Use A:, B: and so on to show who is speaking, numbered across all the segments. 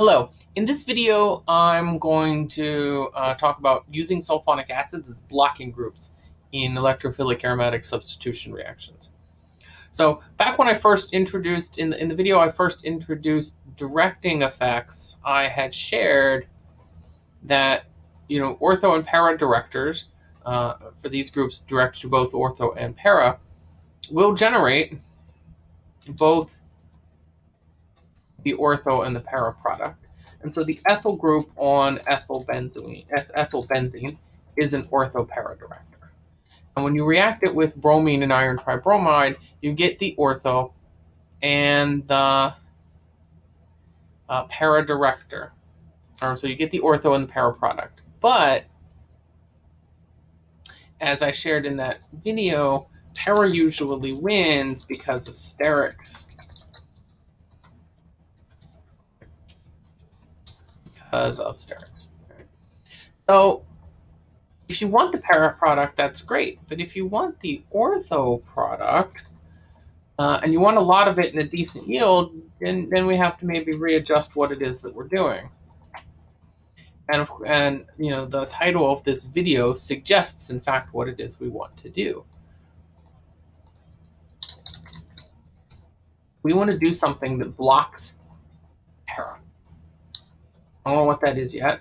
A: Hello. In this video, I'm going to uh, talk about using sulfonic acids as blocking groups in electrophilic aromatic substitution reactions. So back when I first introduced, in the, in the video I first introduced directing effects, I had shared that, you know, ortho and para directors, uh, for these groups directed to both ortho and para, will generate both the ortho and the para product. And so the ethyl group on ethyl benzene, ethyl benzene is an ortho para director. And when you react it with bromine and iron tribromide, you get the ortho and the uh, para director. Or, so you get the ortho and the para product. But as I shared in that video, para usually wins because of sterics because of sterics. So if you want the para product, that's great. But if you want the ortho product, uh, and you want a lot of it in a decent yield, then, then we have to maybe readjust what it is that we're doing. And, and you know the title of this video suggests, in fact, what it is we want to do. We want to do something that blocks para. I don't know what that is yet.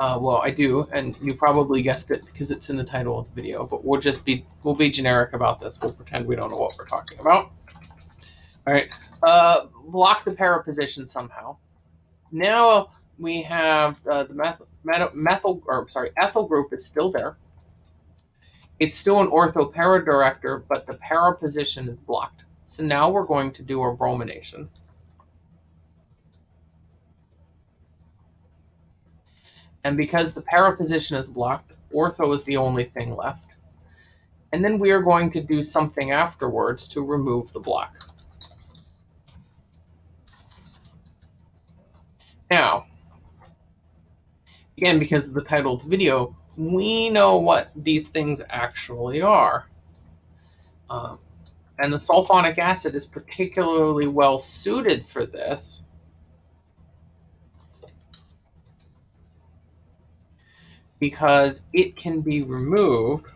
A: Uh, well, I do, and you probably guessed it because it's in the title of the video. But we'll just be we'll be generic about this. We'll pretend we don't know what we're talking about. All right, uh, block the para position somehow. Now we have uh, the methyl, methyl or sorry ethyl group is still there. It's still an ortho para director, but the para position is blocked. So now we're going to do our bromination. And because the para position is blocked, ortho is the only thing left. And then we are going to do something afterwards to remove the block. Now, again, because of the title of the video, we know what these things actually are. Um, and the sulfonic acid is particularly well suited for this. Because it can be removed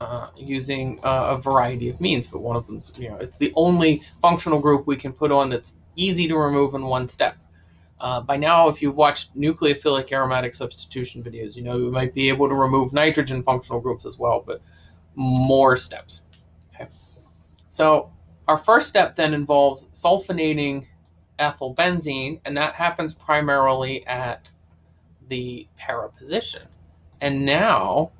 A: uh, using uh, a variety of means, but one of them, you know, it's the only functional group we can put on that's easy to remove in one step. Uh, by now, if you've watched nucleophilic aromatic substitution videos, you know you might be able to remove nitrogen functional groups as well, but more steps. Okay. So our first step then involves sulfonating ethyl benzene, and that happens primarily at the para position. And now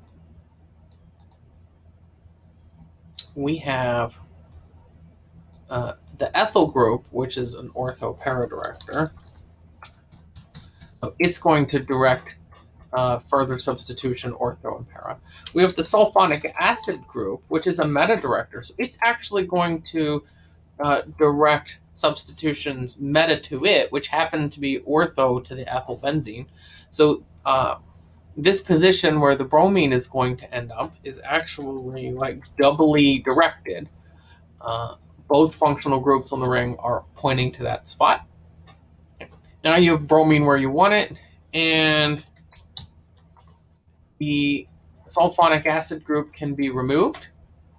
A: we have uh, the ethyl group, which is an ortho para director. So it's going to direct uh, further substitution ortho and para. We have the sulfonic acid group, which is a meta director. So it's actually going to uh, direct substitutions meta to it, which happen to be ortho to the ethyl benzene. So uh, this position where the bromine is going to end up is actually like doubly directed. Uh, both functional groups on the ring are pointing to that spot. Now you have bromine where you want it, and the sulfonic acid group can be removed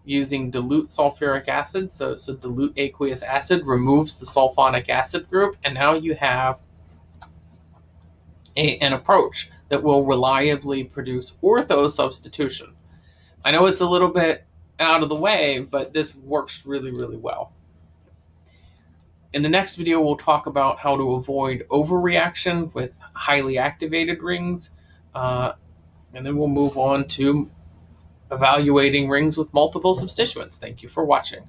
A: using dilute sulfuric acid. So, so dilute aqueous acid removes the sulfonic acid group, and now you have a, an approach that will reliably produce ortho substitution. I know it's a little bit out of the way, but this works really, really well. In the next video, we'll talk about how to avoid overreaction with highly activated rings, uh, and then we'll move on to evaluating rings with multiple substituents. Thank you for watching.